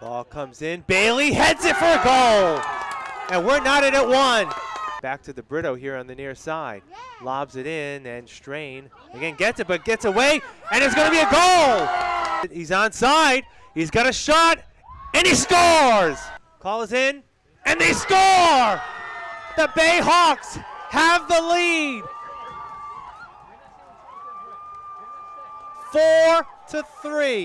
Ball comes in. Bailey heads it for a goal. And we're knotted at one. Back to the Brito here on the near side. Lobs it in and Strain again gets it, but gets away, and it's going to be a goal. He's onside. He's got a shot, and he scores. Call is in, and they score. The Bay Hawks have the lead. Four to three.